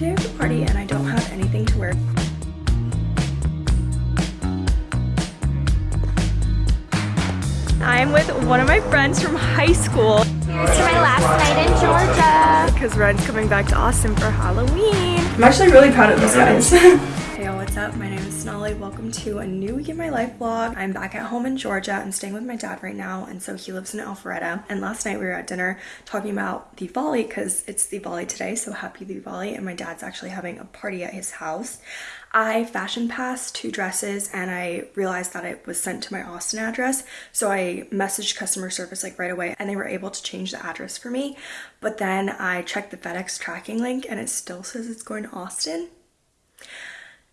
day of the party and I don't have anything to wear. I'm with one of my friends from high school. Here's to my last night in Georgia. Because Ryan's coming back to Austin for Halloween. I'm actually really proud of these guys. hey y'all, what's up? My name Sonali. Welcome to a new week in my life vlog. I'm back at home in Georgia. I'm staying with my dad right now and so he lives in Alpharetta. And last night we were at dinner talking about Diwali because it's Diwali today, so happy Diwali. And my dad's actually having a party at his house. I fashion passed two dresses and I realized that it was sent to my Austin address. So I messaged customer service like right away and they were able to change the address for me. But then I checked the FedEx tracking link and it still says it's going to Austin.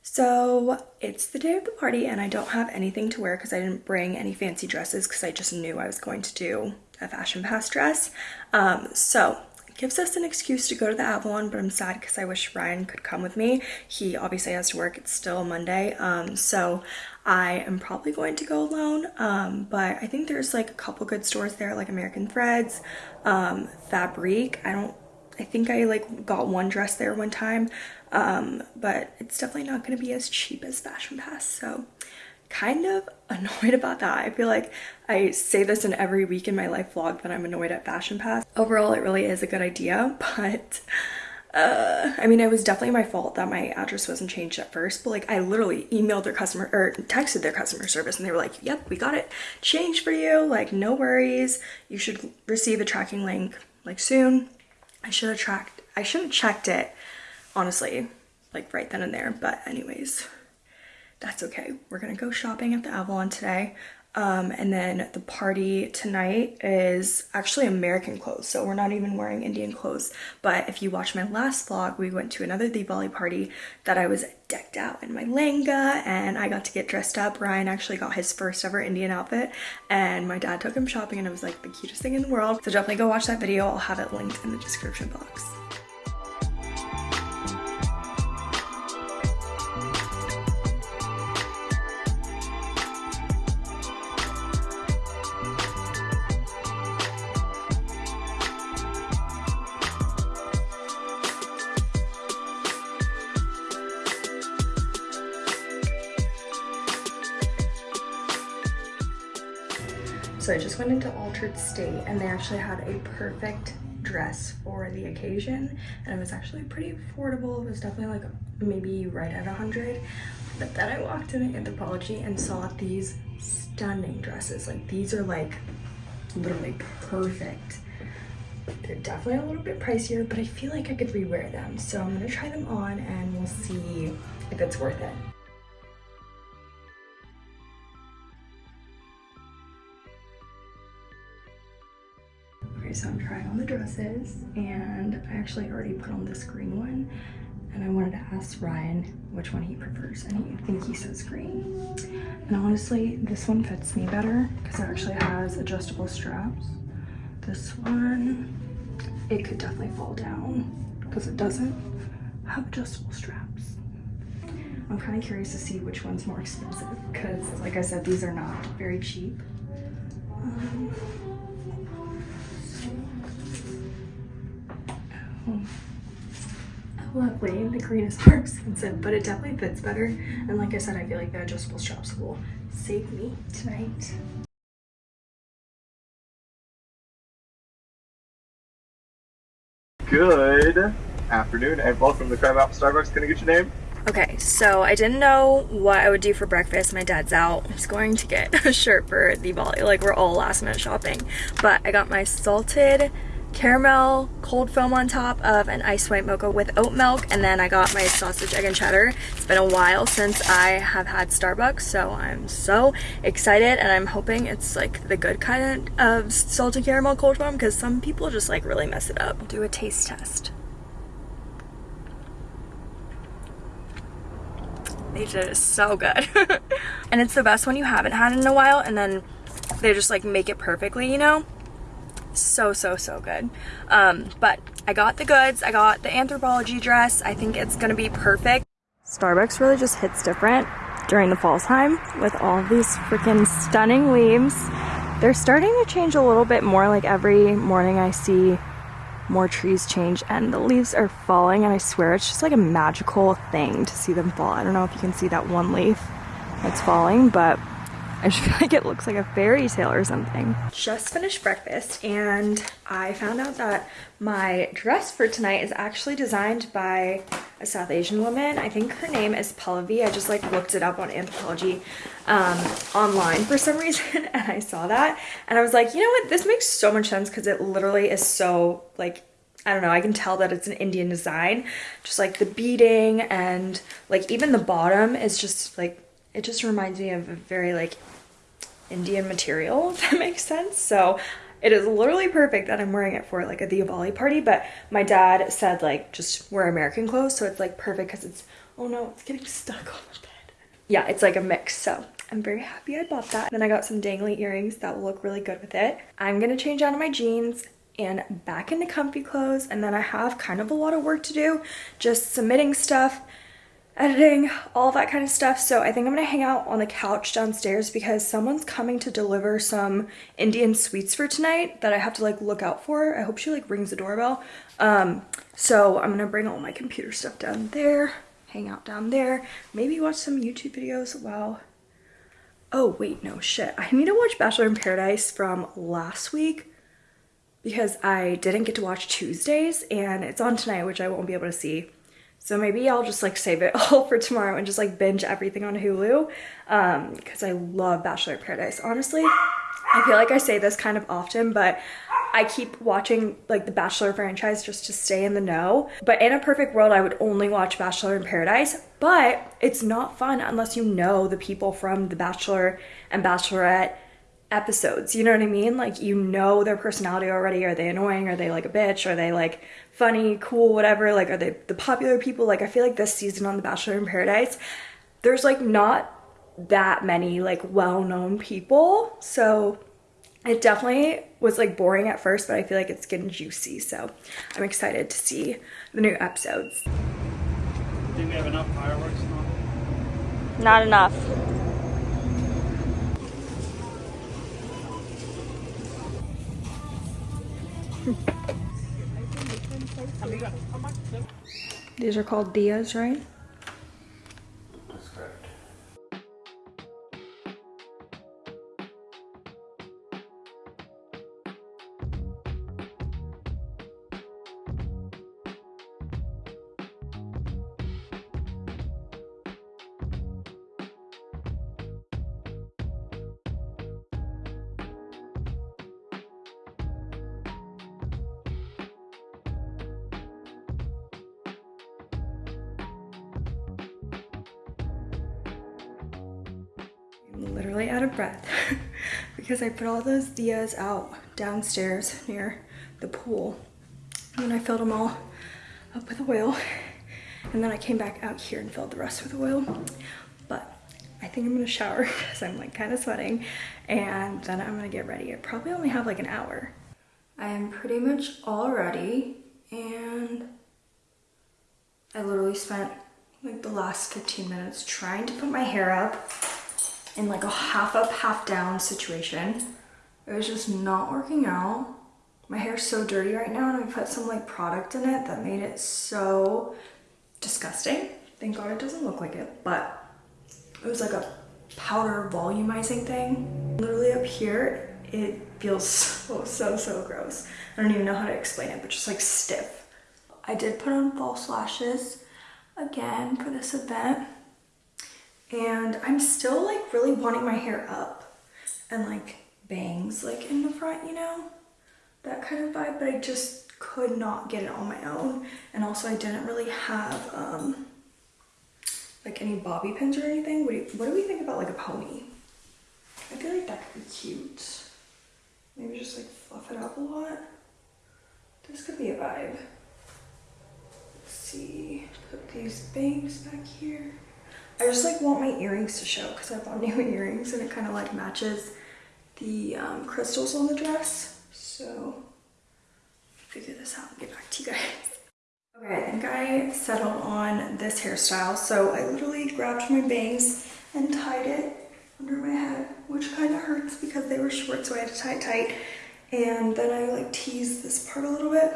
So it's the day of the party and I don't have anything to wear because I didn't bring any fancy dresses because I just knew I was going to do a fashion pass dress. Um, so gives us an excuse to go to the Avalon, but I'm sad because I wish Ryan could come with me. He obviously has to work. It's still Monday. Um, so I am probably going to go alone. Um, but I think there's like a couple good stores there, like American Threads, um, Fabrique. I don't, I think I like got one dress there one time. Um, but it's definitely not going to be as cheap as Fashion Pass. So kind of annoyed about that. I feel like I say this in every week in my life vlog that I'm annoyed at Fashion Pass. Overall, it really is a good idea, but uh, I mean, it was definitely my fault that my address wasn't changed at first, but like I literally emailed their customer or texted their customer service and they were like, yep, we got it changed for you. Like, no worries. You should receive a tracking link like soon. I should have tracked, I should have checked it, honestly, like right then and there. But anyways, that's okay. We're gonna go shopping at the Avalon today. Um, and then the party tonight is actually American clothes, so we're not even wearing Indian clothes. But if you watch my last vlog, we went to another Diwali party that I was decked out in my langa and I got to get dressed up. Ryan actually got his first ever Indian outfit and my dad took him shopping and it was like the cutest thing in the world. So definitely go watch that video. I'll have it linked in the description box. Went into Altered State and they actually had a perfect dress for the occasion and it was actually pretty affordable. It was definitely like maybe right at a 100 but then I walked in Anthropologie and saw these stunning dresses. Like these are like literally perfect. They're definitely a little bit pricier, but I feel like I could rewear them. So I'm gonna try them on and we'll see if it's worth it. So I'm trying on the dresses and I actually already put on this green one and I wanted to ask Ryan which one he prefers and I think he says green. And honestly, this one fits me better because it actually has adjustable straps. This one, it could definitely fall down because it doesn't have adjustable straps. I'm kind of curious to see which one's more expensive because like I said, these are not very cheap. Um, lovely. The green is more expensive, but it definitely fits better. And like I said, I feel like the adjustable straps will save me tonight. Good afternoon and welcome to Crabapple Starbucks. Can I get your name? Okay, so I didn't know what I would do for breakfast. My dad's out. He's going to get a shirt for Diwali. Like, we're all last minute shopping. But I got my salted caramel cold foam on top of an ice white mocha with oat milk and then I got my sausage egg and cheddar. It's been a while since I have had Starbucks so I'm so excited and I'm hoping it's like the good kind of salted caramel cold foam because some people just like really mess it up. Do a taste test. They did it so good. And it's the best one you haven't had in a while and then they just like make it perfectly you know so so so good. Um but i got the goods i got the Anthropologie dress. I think it's gonna be perfect. Starbucks really just hits different during the fall time with all these freaking stunning leaves. They're starting to change a little bit more like every morning i see more trees change and the leaves are falling and I swear it's just like a magical thing to see them fall. I don't know if you can see that one leaf that's falling, but I just feel like it looks like a fairy tale or something. Just finished breakfast and I found out that my dress for tonight is actually designed by a South Asian woman. I think her name is Pallavi. I just like looked it up on Anthropologie um, online for some reason and I saw that and I was like, you know what, this makes so much sense because it literally is so like I don't know, I can tell that it's an Indian design. Just like the beading and like even the bottom is just like it just reminds me of a very like Indian material, if that makes sense. So it is literally perfect that I'm wearing it for like a Diwali party, but my dad said like just wear American clothes. So it's like perfect because it's, oh no, it's getting stuck on the bed. Yeah, it's like a mix. So I'm very happy I bought that. Then I got some dangly earrings that will look really good with it. I'm gonna change out of my jeans and back into comfy clothes. And then I have kind of a lot of work to do, just submitting stuff editing, all that kind of stuff. So I think I'm gonna hang out on the couch downstairs because someone's coming to deliver some Indian sweets for tonight that I have to like look out for. I hope she like rings the doorbell. Um, so I'm gonna bring all my computer stuff down there, hang out down there, maybe watch some YouTube videos while Oh, wait, no, shit. I need to watch Bachelor in Paradise from last week because I didn't get to watch Tuesdays and it's on tonight, which I won't be able to see. So maybe I'll just like save it all for tomorrow and just like binge everything on Hulu Um, because um, I love Bachelor Paradise. Honestly, I feel like I say this kind of often, but I keep watching like the Bachelor franchise just to stay in the know. But in a perfect world, I would only watch Bachelor in Paradise, but it's not fun unless you know the people from The Bachelor and Bachelorette episodes. You know what I mean? Like you know their personality already. Are they annoying? Are they like a bitch? Are they like funny, cool, whatever. Like, are they the popular people? Like, I feel like this season on The Bachelor in Paradise, there's like not that many like well-known people. So it definitely was like boring at first, but I feel like it's getting juicy. So I'm excited to see the new episodes. Think we have enough fireworks? Not enough. These are called Diyas, right? Literally out of breath because I put all those Diyas out downstairs near the pool. And then I filled them all up with oil. And then I came back out here and filled the rest with oil. But I think I'm gonna shower because I'm like kind of sweating. And then I'm gonna get ready. I probably only have like an hour. I am pretty much all ready and I literally spent like the last 15 minutes trying to put my hair up in like a half up, half down situation. It was just not working out. My hair's so dirty right now and I put some like product in it that made it so disgusting. Thank God it doesn't look like it, but it was like a powder volumizing thing. Literally up here, it feels so, oh, so, so gross. I don't even know how to explain it, but just like stiff. I did put on false lashes again for this event and I'm still like really wanting my hair up and like bangs like in the front, you know? That kind of vibe, but I just could not get it on my own. And also I didn't really have um, like any bobby pins or anything. What do, you, what do we think about like a pony? I feel like that could be cute. Maybe just like fluff it up a lot. This could be a vibe. Let's see, put these bangs back here. I just like want my earrings to show because I bought new earrings and it kind of like matches the um, crystals on the dress. So figure this out and get back to you guys. Okay, I think I settled on this hairstyle. So I literally grabbed my bangs and tied it under my head, which kind of hurts because they were short, so I had to tie it tight. And then I like teased this part a little bit.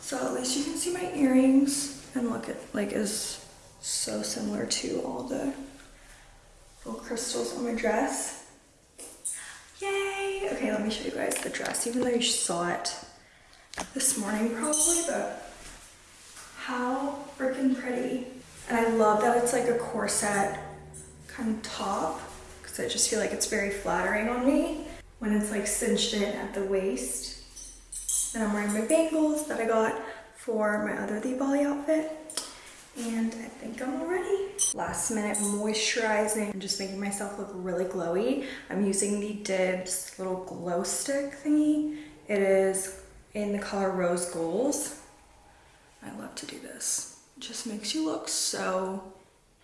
So at least you can see my earrings and look at like is so similar to all the little crystals on my dress. Yay! Okay, let me show you guys the dress, even though you saw it this morning probably, but how freaking pretty. And I love that it's like a corset kind of top because I just feel like it's very flattering on me when it's like cinched in at the waist. And I'm wearing my bangles that I got for my other Diwali outfit. And I think I'm all ready. Last minute moisturizing. I'm just making myself look really glowy. I'm using the Dibs little glow stick thingy. It is in the color Rose Goals. I love to do this. It just makes you look so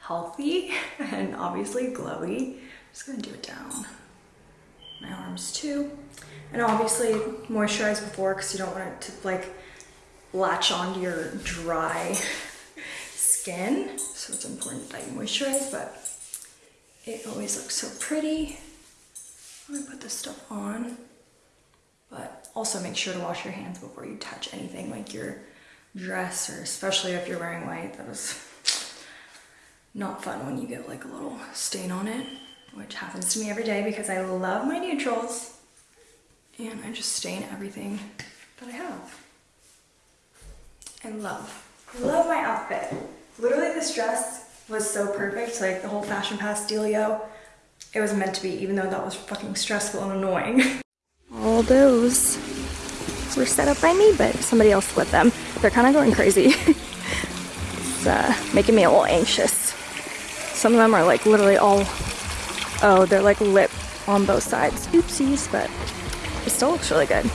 healthy and obviously glowy. I'm just gonna do it down my arms too. And obviously moisturize before because you don't want it to like latch onto your dry skin. So it's important that you moisturize, but it always looks so pretty. Let me put this stuff on. But also make sure to wash your hands before you touch anything like your dress or especially if you're wearing white. That is not fun when you get like a little stain on it, which happens to me every day because I love my neutrals and I just stain everything that I have. I love. Love my outfit. Literally this dress was so perfect, like the whole fashion pass dealio. It was meant to be, even though that was fucking stressful and annoying. All those were set up by me, but somebody else with them. They're kind of going crazy. it's uh, making me a little anxious. Some of them are like literally all, oh, they're like lip on both sides. Oopsies, but it still looks really good.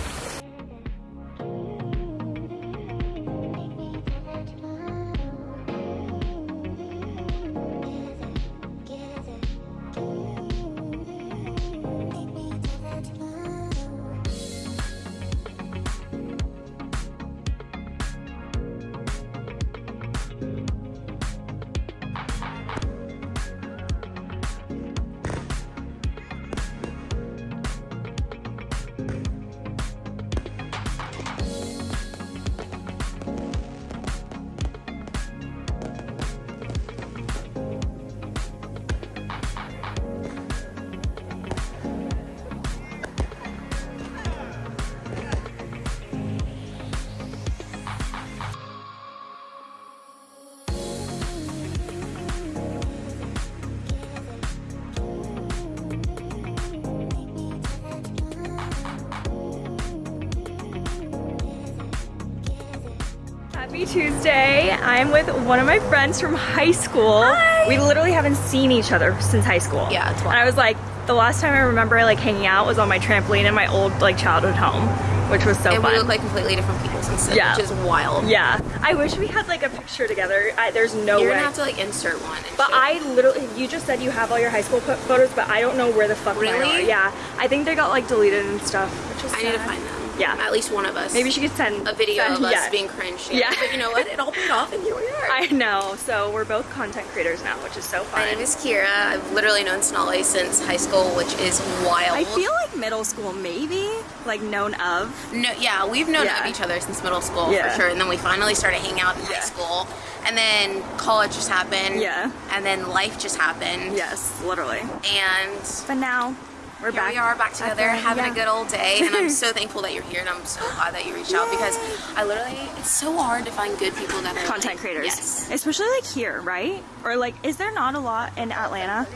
Tuesday. I'm with one of my friends from high school. Hi. We literally haven't seen each other since high school. Yeah, it's And I was like, the last time I remember like hanging out was on my trampoline in my old like childhood home, which was so and fun. we look like completely different people since then, Yeah. which is wild. yeah, I wish we had like a picture together. I, there's no way. You're gonna have to like insert one. But I literally, you just said you have all your high school photos, but I don't know where the fuck mine Really? are. Yeah, I think they got like deleted and stuff, which is I need to find them. Yeah. At least one of us. Maybe she could send a video send- of us yeah. being cringe. Yeah. But you know what? It all paid off and here we are. I know. So we're both content creators now, which is so fun. My name is Kira. I've literally known Sonali since high school, which is wild. I feel like middle school, maybe like known of. No, yeah, we've known Yeah. of each other since middle school Yeah. for sure, and then we finally started hanging out in Yeah. high school, and then college just happened. Yeah. And then life just happened. Yes, literally. And But now we're here back. we are back together, the- having yeah. a good old day, and I'm so thankful that you're here, and I'm so glad that you reached out because I literally, it's so hard to find good people that are content like- creators, Yes. especially like here, right? Or like, is there not a lot in Atlanta?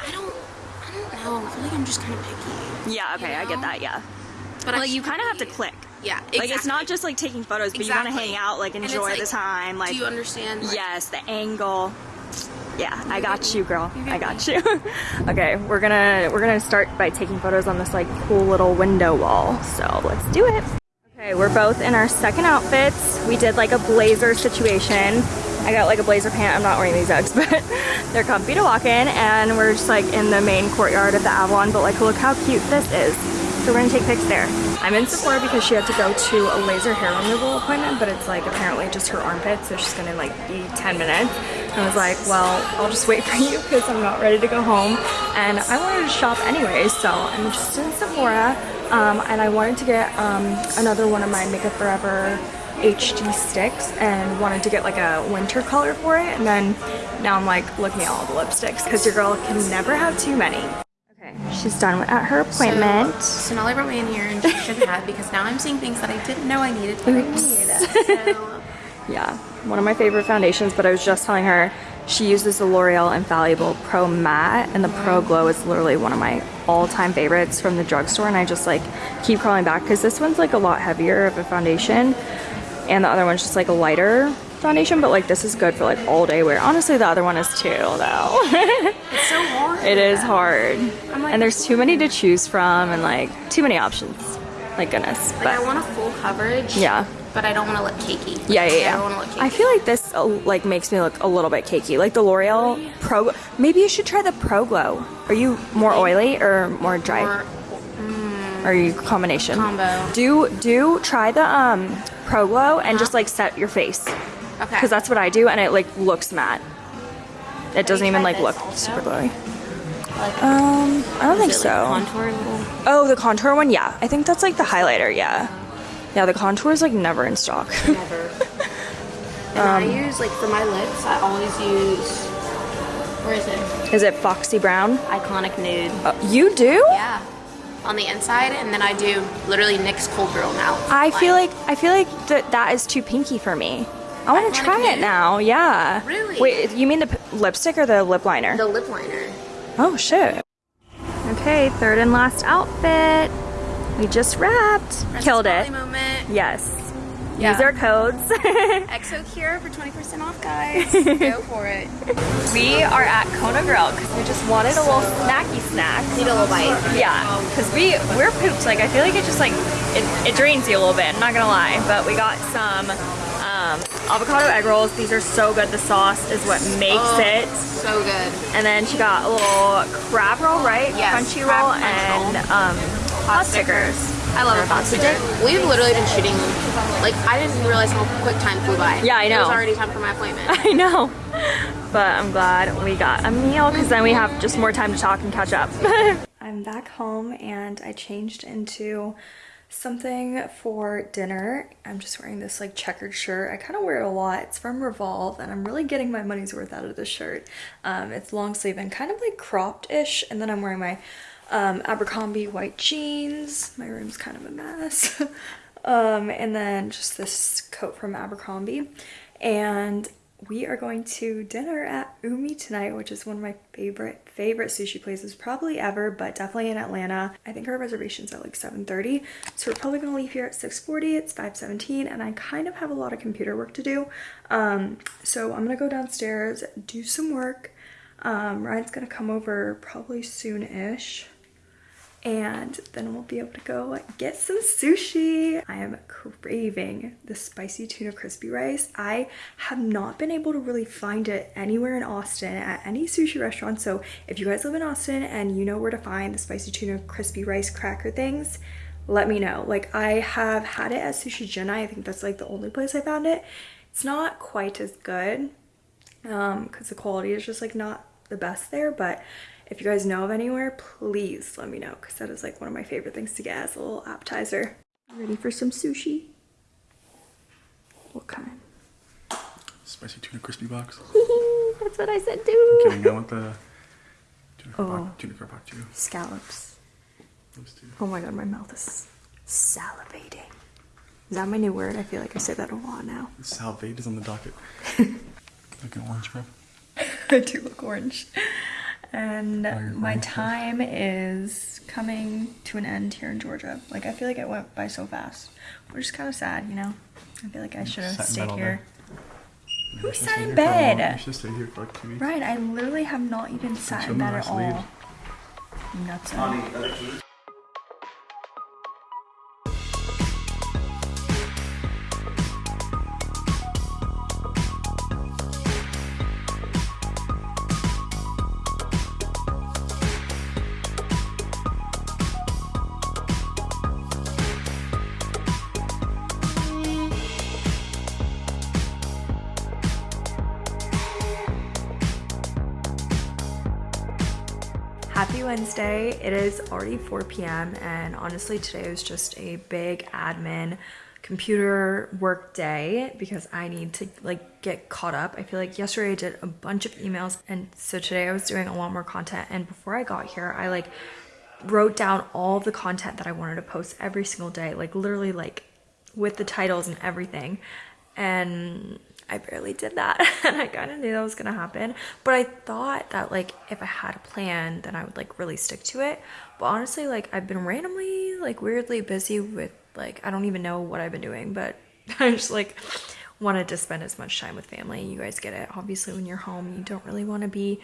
I don't, I don't know. I feel like I'm just kind of picky. Yeah. Okay, You I get that. Yeah. But Like I you kind of have to click. Yeah, exactly. Like it's not just like taking photos, but you want to hang out, like enjoy like, the time. Like Do you understand? Like, Yes, the angle. Yeah, I got you, girl. I got you. okay, we're gonna we're gonna start by taking photos on this like cool little window wall. So let's do it. Okay, we're both in our second outfits. We did like a blazer situation. I got like a blazer pant. I'm not wearing these Uggs, but they're comfy to walk in. And we're just like in the main courtyard of the Avalon. But like, look how cute this is. So we're gonna take pics there. I'm in Sephora because she had to go to a laser hair removal appointment, but it's like apparently just her armpit, so she's gonna like be 10 minutes. And I was like, well, I'll just wait for you because I'm not ready to go home. And I wanted to shop anyway, so I'm just in Sephora. Um, and I wanted to get um, another one of my Makeup Forever HD sticks and wanted to get like a winter color for it. And then now I'm like looking at all the lipsticks because your girl can never have too many. Okay, she's done at her appointment. So, Sonali brought me in here and she shouldn't have because now I'm seeing things that I didn't know I needed to read. So, Yeah, one of my favorite foundations, but I was just telling her she uses the L'Oreal Infallible Pro Matte and the Pro Glow is literally one of my all-time favorites from the drugstore and I just like keep crawling back because this one's like a lot heavier of a foundation and the other one's just like a lighter foundation but like this is good for like all day wear. Honestly the other one is too though. it's so hard. it is hard like- and there's too many to choose from and like too many options. Like goodness. Like But I want a full coverage. yeah. But I don't want to look cakey. Yeah, yeah, yeah. I don't want to look cakey. I feel like this uh, like makes me look a little bit cakey. Like the L'Oreal Pro. Maybe you should try the Pro Glow. Are you more oily or more dry? Or Or are you combination? Combo. Do do try the um Pro Glow and just like set your face okay. because that's what I do and it like looks matte. It doesn't even like look also? super glowy. like, Um, I don't think it, so. little. Oh, the contour one, yeah. I think that's like the highlighter, yeah. Yeah, the contour is like never in stock. Never. and Um, I use like for my lips. I always use. Where is it? is it Foxy Brown? Iconic nude. Uh, you do? Yeah. On the inside, and then I do literally NYX Cold Girl now. I feel like I feel like that that is too pinky for me. I want to try it now. Yeah. Really? Wait, you mean the p- lipstick or the lip liner? the lip liner. oh shit. Okay, third and last outfit. We just wrapped. Killed it. Moment. Yes. Yeah. Use our codes. EXO Cure for 20% off, guys. Go for it. we are at Kona Grill because we just wanted a little snacky snack. Need a little bite. Yeah, because we we're pooped. Like I feel like it just like it, it drains you a little bit. I'm not gonna lie, but we got some um, avocado egg rolls. These are so good. The sauce is what makes Oh. it. So good. And then she got a little crab roll, right? Yes, crunchy crab roll crunch and um, hot stickers. I love a hot sticker. We've literally been shooting. Like I didn't realize how quick time flew by. Yeah, I It know. was already time for my appointment. I know, but I'm glad we got a meal because then we have just more time to talk and catch up. I'm back home and I changed into something for dinner. I'm just wearing this like checkered shirt. I kind of wear it a lot. It's from Revolve and I'm really getting my money's worth out of this shirt. Um, it's long sleeve and kind of like cropped-ish and then I'm wearing my um, Abercrombie white jeans. My room's kind of a mess. um, and then just this coat from Abercrombie. And we are going to dinner at Umi tonight, which is one of my favorite favorite sushi places probably ever, but definitely in Atlanta. I think our reservation's at like 7:30, so we're probably gonna leave here at 6:40. It's 5:17, and I kind of have a lot of computer work to do. Um, so I'm gonna go downstairs, do some work. Um, Ryan's gonna come over probably soon-ish and then we'll be able to go get some sushi. I am craving the spicy tuna crispy rice. I have not been able to really find it anywhere in Austin at any sushi restaurant. So if you guys live in Austin and you know where to find the spicy tuna crispy rice cracker things, let me know. Like I have had it at Sushi Jenna. I think that's like the only place I found it. It's not quite as good um because the quality is just like not the best there but if you guys know of anywhere please let me know because that is like one of my favorite things to get as a little appetizer ready for some sushi what kind Spicy tuna crispy box. that's what i said too Kidding, I want the tuna Oh. carpaccio. Tuna carpaccio. scallops Those two. oh my god my mouth is salivating is that my new word i feel like i say that a lot now Salvate is on the docket. Looking orange, bro. I do look orange. And my time is coming to an end here in Georgia. Like I feel like it went by so fast, which is kind of sad, you know. I feel like I should have stayed here. You Who sat stay in here for a while. bed? You should stay here for like two weeks. Right, I literally have not even sat Until in the bed at rest all. leaves. Nuts. Happy Wednesday. It is already 4 p.m. and honestly today was just a big admin computer work day because I need to like get caught up. I feel like yesterday I did a bunch of emails and so today I was doing a lot more content and before I got here I like wrote down all the content that I wanted to post every single day like literally like with the titles and everything and I barely did that and I kind of knew that was gonna happen. But I thought that like if I had a plan then I would like really stick to it. But honestly like I've been randomly like weirdly busy with like I don't even know what I've been doing but I just like wanted to spend as much time with family. You guys get it. Obviously when you're home you don't really want to be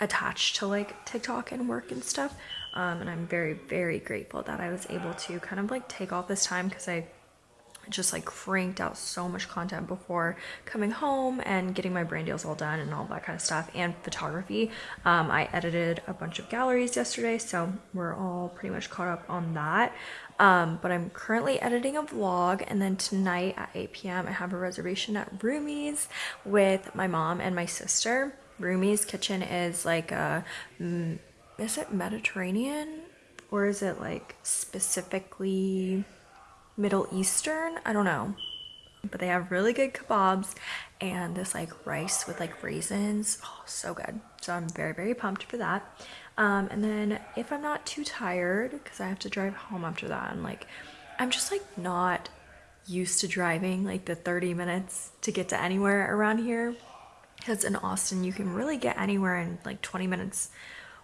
attached to like TikTok and work and stuff. Um, and I'm very very grateful that I was able to kind of like take all this time because I just like cranked out so much content before coming home and getting my brand deals all done and all that kind of stuff and photography. Um, i edited a bunch of galleries yesterday so we're all pretty much caught up on that. Um, but i'm currently editing a vlog and then tonight at 8 p.m i have a reservation at Rumi's with my mom and my sister. Rumi's kitchen is like a mm, is it mediterranean? Or is it like specifically Middle Eastern. I don't know. But they have really good kebabs and this like rice with like raisins. Oh, so good. So I'm very, very pumped for that. Um, and then if I'm not too tired, because I have to drive home after that, and like I'm just like not used to driving like the 30 minutes to get to anywhere around here. Because in Austin, you can really get anywhere in like 20 minutes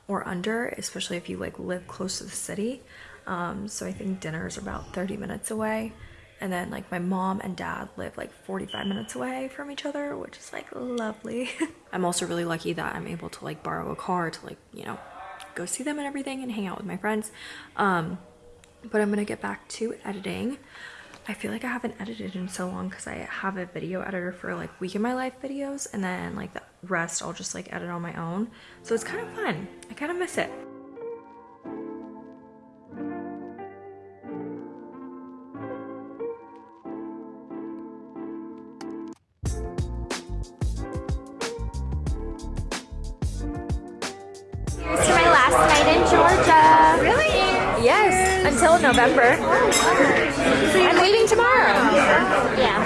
or under, especially if you like live close to the city. Um, so I think dinner is about 30 minutes away. And then like my mom and dad live like 45 minutes away from each other, which is like lovely. I'm also really lucky that I'm able to like borrow a car to like, you know, go see them and everything and hang out with my friends. Um, but I'm gonna get back to editing. I feel like I haven't edited in so long because I have a video editor for like week in my life videos and then like the rest I'll just like edit on my own. So it's kind of fun. I kind of miss it. November. I'm leaving tomorrow. Yeah.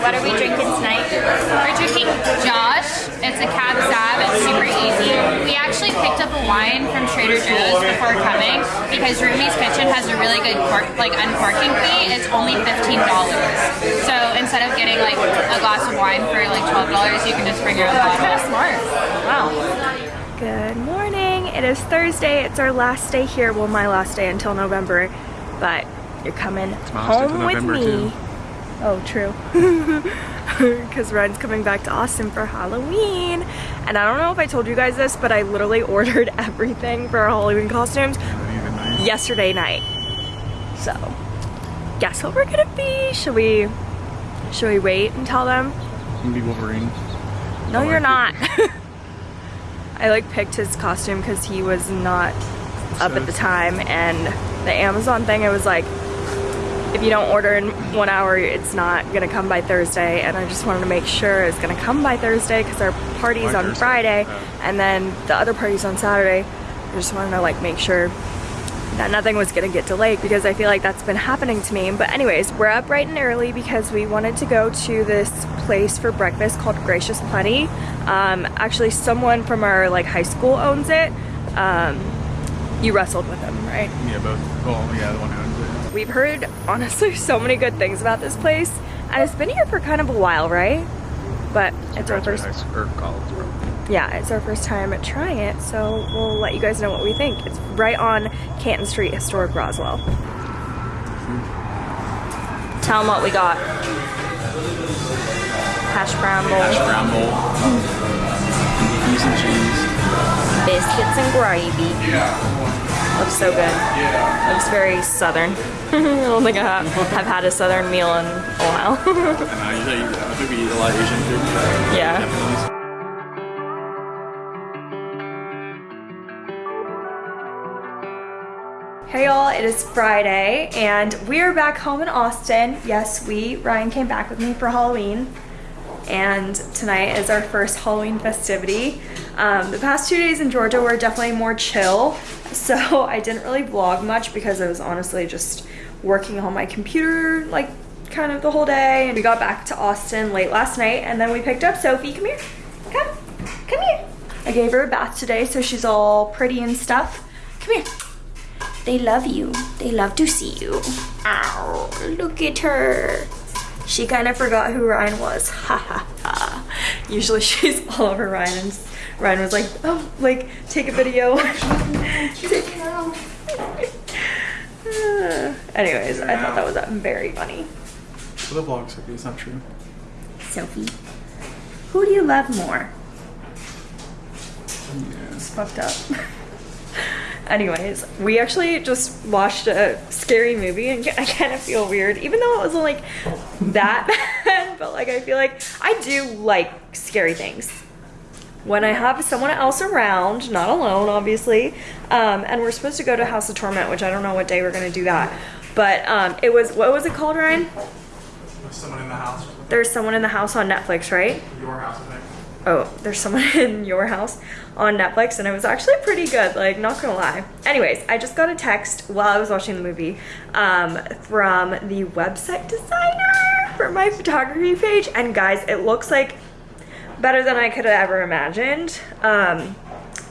What are we drinking tonight? We're drinking Josh. It's a Cab Sav. It's super easy. We actually picked up a wine from Trader Joe's before coming because Rumi's Kitchen has a really good cork, like uncorking fee. It's only fifteen dollars. So instead of getting like a glass of wine for like twelve dollars, you can just bring your own bottle. Kind of smart. Wow. Good morning. It is Thursday. It's our last day here. Well, my last day until November, but you're coming my last day home with me. too. Oh, true. Because Ryan's coming back to Austin for Halloween. And I don't know if I told you guys this, but I literally ordered everything for our Halloween costumes night. yesterday night. So, guess what we're gonna be? Should we, should we wait and tell them? I'm gonna be Wolverine. No, I you're like not. I like picked his costume because he was not up at the time, and the Amazon thing, it was like, if you don't order in one hour, it's not gonna come by Thursday. And I just wanted to make sure it's gonna come by Thursday because our party's on Thursday, Friday, and then the other party's on Saturday. I just wanted to like make sure that nothing was gonna get delayed because I feel like that's been happening to me. But anyways, we're up bright and early because we wanted to go to this place for breakfast called Gracious Plenty. Um, actually, someone from our like high school owns it. Um, you wrestled with him, right? Yeah, both. Well, yeah, the one who owns it. We've heard honestly so many good things about this place, and it's been here for kind of a while, right? But it's our first high school, or college, probably. yeah, it's our first time trying it, so we'll let you guys know what we think. It's right on Canton Street, historic Roswell. Tell them what we got. Hash brown Hash bowl, brown bowl. Beef and cheese. biscuits and gravy. Looks so good. Looks very southern. I don't think I have, have had a southern meal in a while. And uh, I usually, I think we eat a lot of Asian food. yeah. Japanese. Hey y'all, it is Friday and we're back home in Austin. Yes, we, Ryan came back with me for Halloween and tonight is our first Halloween festivity. Um, the past two days in Georgia were definitely more chill, so I didn't really vlog much because I was honestly just working on my computer like kind of the whole day. And we got back to Austin late last night and then we picked up Sophie. Come here. Come. Come here. I gave her a bath today so she's all pretty and stuff. Come here. They love you. They love to see you. Ow, look at her. She kind of forgot who Ryan was. Ha ha ha. Usually she's all over Ryan and Ryan was like, oh, like, take a video. Take- Anyways, I thought that was uh, very funny. For the vlog, Sophie, it's not true. Sophie, who do you love more? Yeah. It's fucked up. Anyways, we actually just watched a scary movie and I kind of feel weird, even though it wasn't like that bad, but like I feel like I do like scary things. When I have someone else around, not alone, obviously, um, and we're supposed to go to House of Torment, which I don't know what day we're gonna do that, but um, it was what was it called, Ryan? There's someone in the house. There's someone in the house on Netflix, right? Your house, I think. oh, there's someone in your house on Netflix, and it was actually pretty good, like, not gonna lie. Anyways, I just got a text while I was watching the movie um, from the website designer for my photography page, and guys, it looks like better than I could have ever imagined. Um,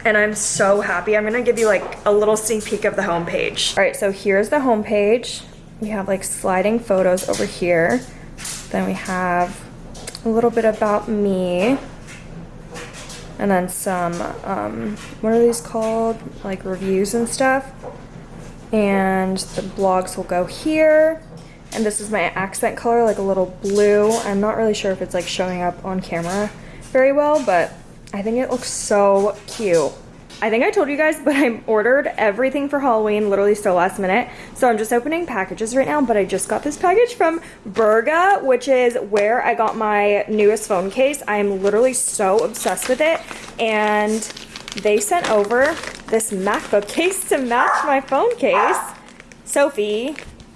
and I'm so happy. I'm gonna give you like a little sneak peek of the homepage. All right, so here's the homepage. We have like sliding photos over here. Then we have a little bit about me and then some um, what are these called? Like reviews and stuff. And the blogs will go here. And this is my accent color like a little blue. I'm not really sure if it's like showing up on camera very well but i think it looks so cute i think i told you guys but i ordered everything for halloween literally so last minute so i'm just opening packages right now but i just got this package from Burga, which is where i got my newest phone case i'm literally so obsessed with it and they sent over this MacBook case to match my phone case. Sophie,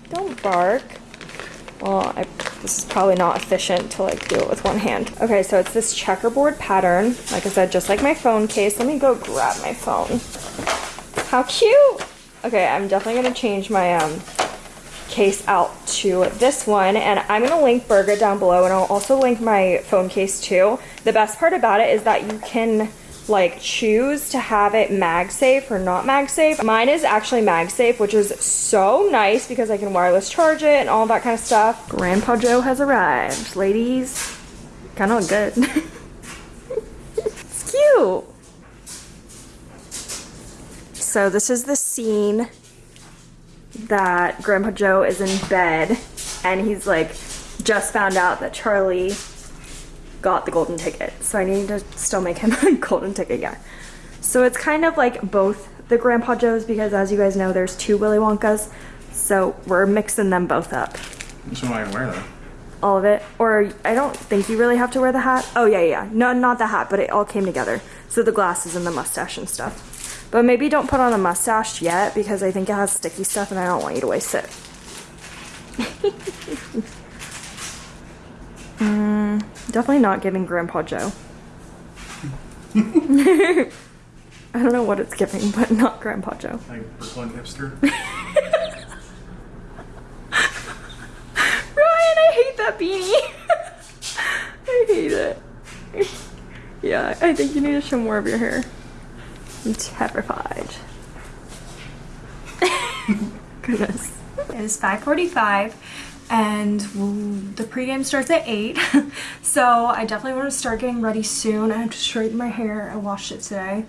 don't bark. Well, I, this is probably not efficient to like do it with one hand. Okay, so it's this checkerboard pattern. Like I said, just like my phone case. Let me go grab my phone. How cute! Okay, I'm definitely gonna change my um, case out to this one and I'm gonna link Burga down below and I'll also link my phone case too. The best part about it is that you can like choose to have it MagSafe or not MagSafe. Mine is actually MagSafe, which is so nice because I can wireless charge it and all that kind of stuff. Grandpa Joe has arrived. Ladies, kind of good. it's cute. So this is the scene that Grandpa Joe is in bed and he's like just found out that Charlie got the golden ticket. So I need to still make him a golden ticket, yeah. So it's kind of like both the Grandpa Joes because as you guys know, there's two Willy Wonkas. So we're mixing them both up. Which one I can wear though? All of it. Or I don't think you really have to wear the hat. Oh yeah, yeah. No, not the hat, but it all came together. So the glasses and the mustache and stuff. But maybe don't put on a mustache yet because I think it has sticky stuff and I don't want you to waste it. mm, definitely not giving Grandpa Joe. I don't know what it's giving, but not Grandpa Joe. Like Brooklyn hipster. Ryan, I hate that beanie. I hate it. Yeah, I think you need to show more of your hair. I'm terrified. Goodness. It is 5:45 and the pregame starts at 8. so I definitely want to start getting ready soon. I have to straighten my hair. I washed it today.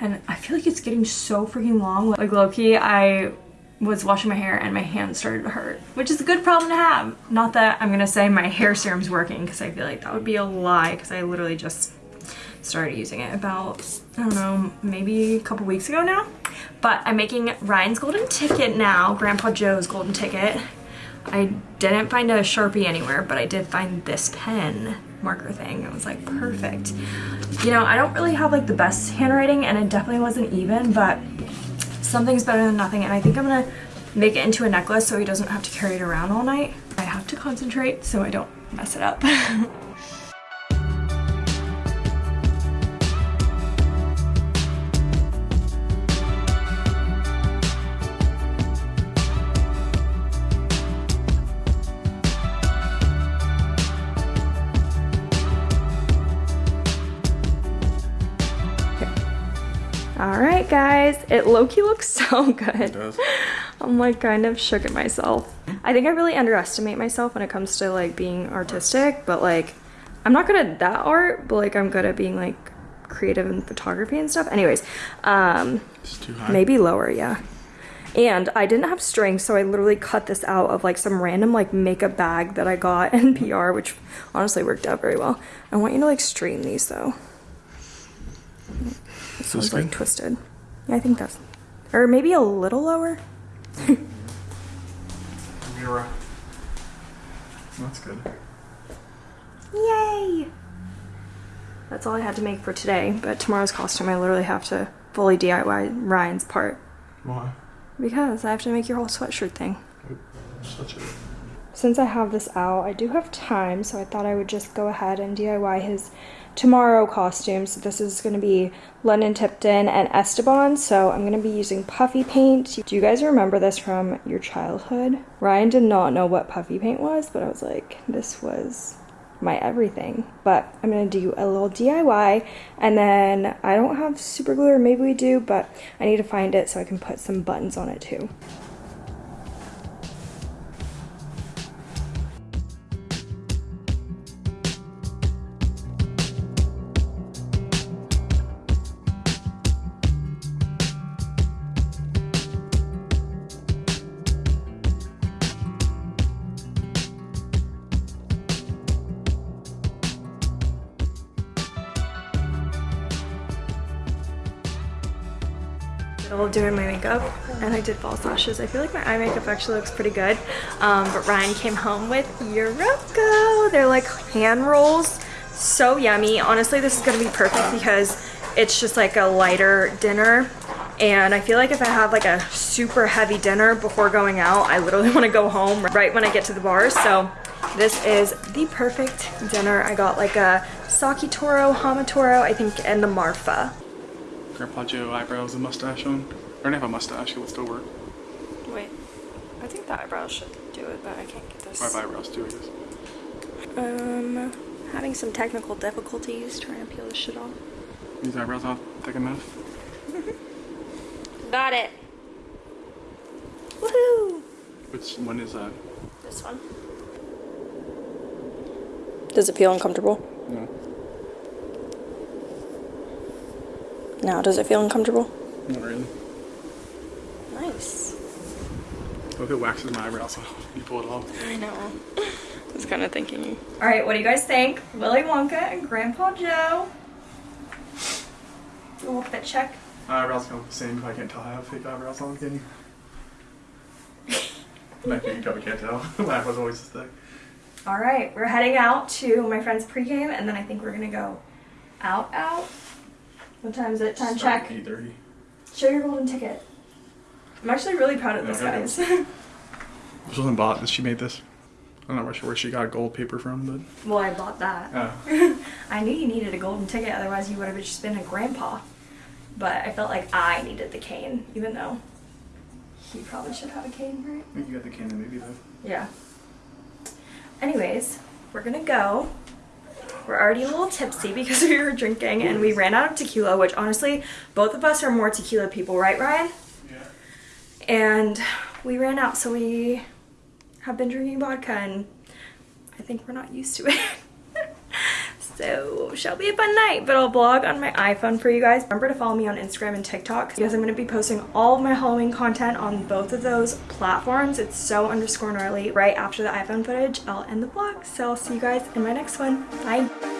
And I feel like it's getting so freaking long. Like low-key, I was washing my hair and my hands started to hurt, which is a good problem to have. Not that I'm gonna say my hair serum's working because I feel like that would be a lie because I literally just started using it about, I don't know, maybe a couple weeks ago now. But I'm making Ryan's golden ticket now, Grandpa Joe's golden ticket. I didn't find a Sharpie anywhere, but I did find this pen marker thing. It was like perfect. You know, I don't really have like the best handwriting and it definitely wasn't even, but something's better than nothing. And I think I'm gonna make it into a necklace so he doesn't have to carry it around all night. I have to concentrate so I don't mess it up. Guys. It low-key looks so good. It does. I'm like kind of shook at myself. I think I really underestimate myself when it comes to like being artistic, but like I'm not good at that art, but like I'm good at being like creative in photography and stuff. Anyways, um It's too high. maybe lower, yeah. And I didn't have strings, so I literally cut this out of like some random like makeup bag that I got in PR, which honestly worked out very well. I want you to like straighten these though. This one's like twisted. Yeah, I think that's or maybe a little lower. That's good. Yay! That's all I had to make for today, but tomorrow's costume I literally have to fully DIY Ryan's part Why? because I have to make your whole sweatshirt thing. Such a. Since I have this out, I do have time, so I thought I would just go ahead and DIY his tomorrow costumes. This is going to be London Tipton and Esteban, so I'm going to be using puffy paint. Do you guys remember this from your childhood? Ryan did not know what puffy paint was, but I was like, this was my everything. But I'm going to do a little DIY, and then I don't have super glue, or maybe we do, but I need to find it so I can put some buttons on it too. Of doing my makeup and I did false lashes. I feel like my eye makeup actually looks pretty good. Um, but Ryan came home with Euroko. They're like hand rolls. So yummy. Honestly, this is gonna be perfect because it's just like a lighter dinner. And I feel like if I have like a super heavy dinner before going out, I literally wanna go home right when I get to the bar. So this is the perfect dinner. I got like a Saki Toro, Hamatoro, I think, and the Marfa. Grandpa Joe eyebrows and mustache on. Or didn't have a mustache, it would still work. Wait, I think the eyebrows should do it, but I can't get this. I have eyebrows too, I guess. Um, having some technical difficulties trying to peel this shit off. These eyebrows not thick enough. Got it. Woohoo! Which one is that? This one. Does it feel uncomfortable? No. Now, does it feel uncomfortable? Not really. Nice. What if it waxes my eyebrows off? You pull it off. I know. I was kind of thinking. All right, what do you guys think? Willy Wonka and Grandpa Joe. You want that check? My eyebrows come the same if I can't tell I have fake eyebrows on, can you? I think you probably can't tell. my eyebrows always this thick. All right, we're heading out to my friend's pregame, and then I think we're gonna go out, out. What time is it? Time check. 8.30. Show your golden ticket. I'm actually really proud of this, Yeah, I guys. This wasn't bought, she made this. I'm not sure where she got gold paper from, but... well, I bought that. Oh. I knew you needed a golden ticket, otherwise you would have just been a grandpa. But I felt like I needed the cane, even though he probably should have a cane, right? I think you got the Canon movie though. Yeah. Anyways, we're gonna go. We're already a little tipsy because we were drinking and we ran out of tequila, which honestly, both of us are more tequila people, right, Ryan? Yeah. And we ran out, so we have been drinking vodka and I think we're not used to it. so, shall be a fun night, but I'll vlog on my iPhone for you guys. Remember to follow me on Instagram and TikTok because I'm going to be posting all of my Halloween content on both of those platforms. It's so underscore gnarly right after the iPhone footage. I'll end the vlog, so I'll see you guys in my next one. Bye.